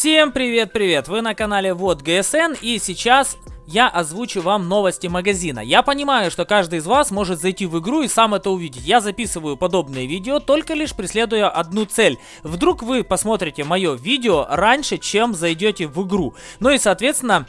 Всем привет-привет! Вы на канале Вот ГСН и сейчас я озвучу вам новости магазина. Я понимаю, что каждый из вас может зайти в игру и сам это увидеть. Я записываю подобные видео только лишь преследуя одну цель. Вдруг вы посмотрите мое видео раньше, чем зайдете в игру. Ну и соответственно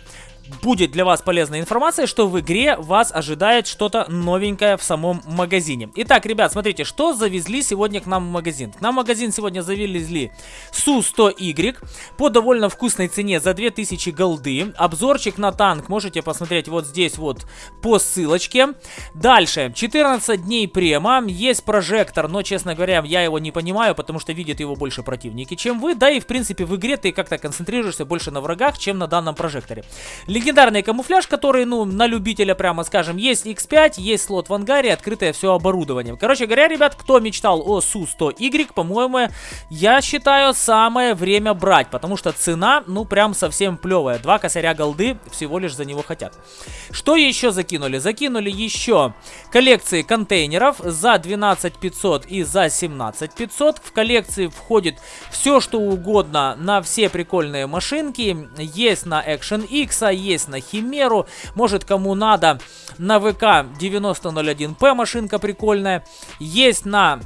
будет для вас полезная информация, что в игре вас ожидает что-то новенькое в самом магазине. Итак, ребят, смотрите, что завезли сегодня к нам в магазин. К нам в магазин сегодня завезли Су-100Y по довольно вкусной цене за 2000 голды. Обзорчик на танк можете посмотреть вот здесь вот по ссылочке. Дальше, 14 дней према, есть прожектор, но, честно говоря, я его не понимаю, потому что видят его больше противники, чем вы. Да и, в принципе, в игре ты как-то концентрируешься больше на врагах, чем на данном прожекторе. Легендарный камуфляж, который, ну, на любителя, прямо скажем, есть X5, есть слот в ангаре, открытое все оборудование. Короче говоря, ребят, кто мечтал о Су-100Y, по-моему, я считаю, самое время брать, потому что цена, ну, прям совсем плевая. Два косаря голды всего лишь за него хотят. Что еще закинули? Закинули еще коллекции контейнеров за 12 500 и за 17 500. В коллекции входит все, что угодно на все прикольные машинки. Есть на Action X, есть на Химеру. Может, кому надо, на ВК 9001П машинка прикольная. Есть на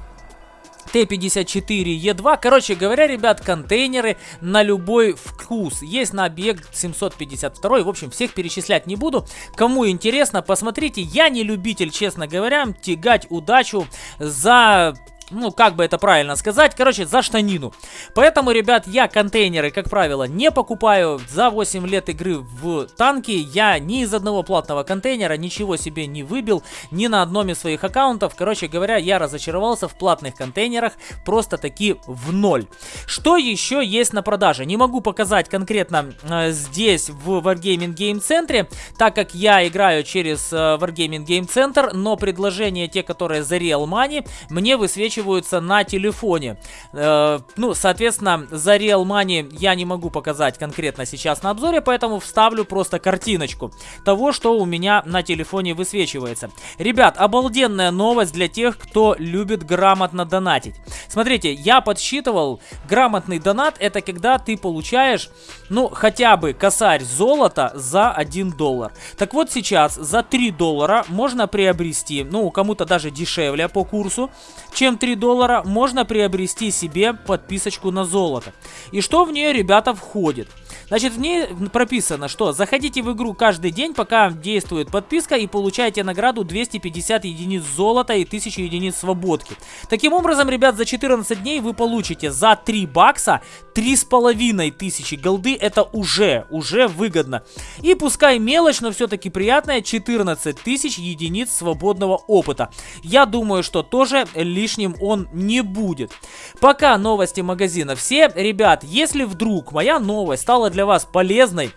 Т-54Е2. Короче говоря, ребят, контейнеры на любой вкус. Есть на объект 752. В общем, всех перечислять не буду. Кому интересно, посмотрите. Я не любитель, честно говоря, тягать удачу за ну, как бы это правильно сказать, короче, за штанину. Поэтому, ребят, я контейнеры, как правило, не покупаю. За 8 лет игры в танки я ни из одного платного контейнера ничего себе не выбил, ни на одном из своих аккаунтов. Короче говоря, я разочаровался в платных контейнерах просто таки в ноль. Что еще есть на продаже? Не могу показать конкретно э, здесь, в Wargaming Game Center, так как я играю через э, Wargaming Game Center, но предложения, те, которые за Real Money, мне высвечивают высвечиваются на телефоне. Э, ну, соответственно, за Real Money я не могу показать конкретно сейчас на обзоре, поэтому вставлю просто картиночку того, что у меня на телефоне высвечивается. Ребят, обалденная новость для тех, кто любит грамотно донатить. Смотрите, я подсчитывал, грамотный донат это когда ты получаешь, ну, хотя бы косарь золота за 1 доллар. Так вот сейчас за 3 доллара можно приобрести, ну, кому-то даже дешевле по курсу, чем 3 доллара, можно приобрести себе подписочку на золото. И что в нее, ребята, входит? Значит, в ней прописано, что заходите в игру каждый день, пока действует подписка и получаете награду 250 единиц золота и 1000 единиц свободки. Таким образом, ребят, за 14 дней вы получите за 3 бакса 3500 голды. Это уже, уже выгодно. И пускай мелочь, но все-таки приятная 14 тысяч единиц свободного опыта. Я думаю, что тоже лишним он не будет. Пока новости магазина все. Ребят, если вдруг моя новость стала для вас полезной,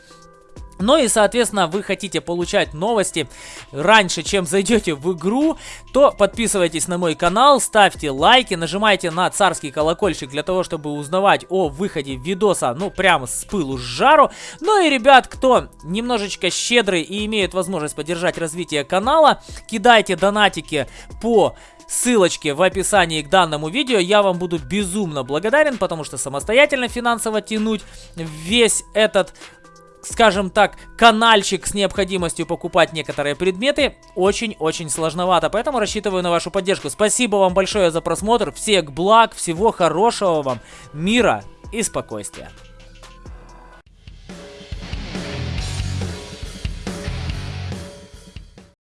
ну и, соответственно, вы хотите получать новости раньше, чем зайдете в игру, то подписывайтесь на мой канал, ставьте лайки, нажимайте на царский колокольчик для того, чтобы узнавать о выходе видоса, ну, прямо с пылу с жару. Ну и, ребят, кто немножечко щедрый и имеет возможность поддержать развитие канала, кидайте донатики по ссылочке в описании к данному видео. Я вам буду безумно благодарен, потому что самостоятельно финансово тянуть весь этот скажем так, канальчик с необходимостью покупать некоторые предметы очень-очень сложновато. Поэтому рассчитываю на вашу поддержку. Спасибо вам большое за просмотр. Всех благ, всего хорошего вам, мира и спокойствия.